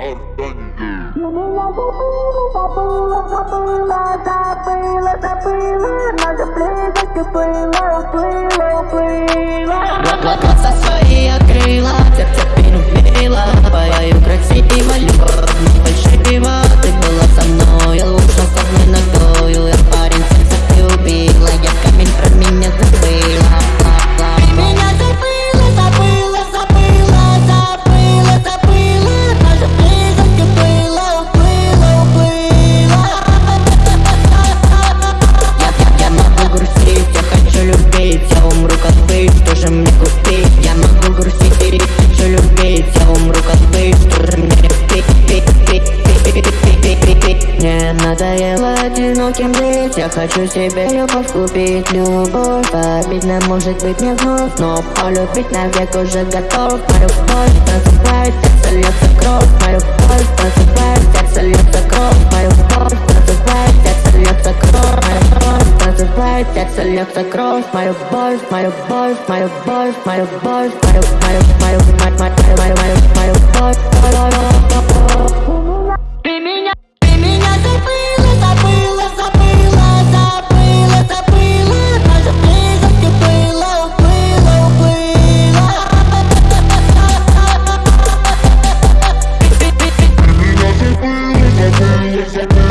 I've done. Надоело одиноким жить Я хочу себе любовь купить Любовь обидно может быть мне вновь Но полюбить навек уже готов Мою любовь просыпает, сердце льется кровь Мою любовь просыпает, сердце льется кровь Мою любовь просыпает, сердце льется кровь Мою любовь просыпает, сердце льется кровь Мою любовь, мою любовь, мою любовь, мою любовь Мою, мою, мою, мою, мою, Yeah.